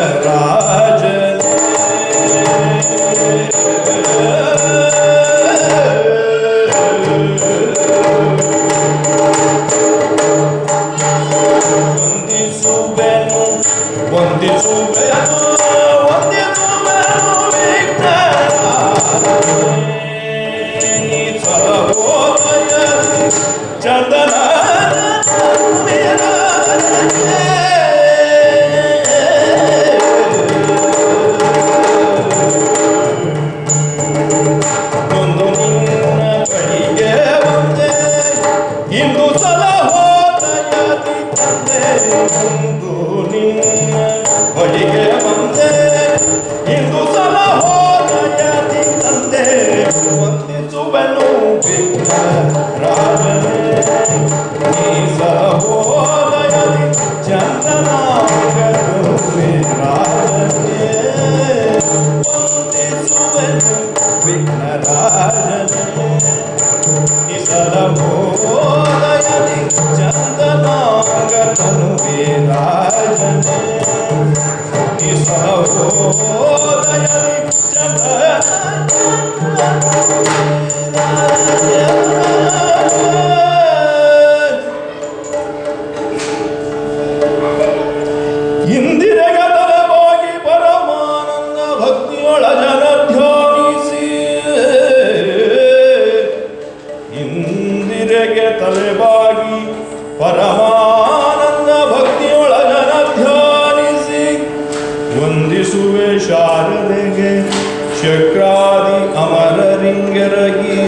terra Is that a whole other ഇന്ദിരകടല പോയി പരമാനന്ദ ഭക്തിയുള്ള ജന देंगे। चक्रादि अमर रिंग रगी